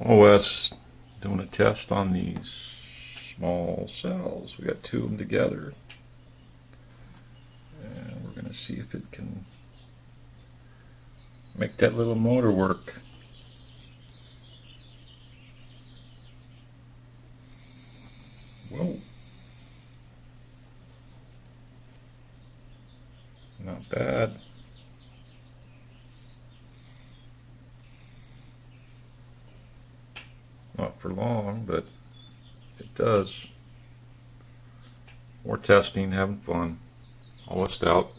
OS doing a test on these small cells. We got two of them together. And we're going to see if it can make that little motor work. Whoa. Not bad. Not for long, but it does. More testing, having fun. Almost out.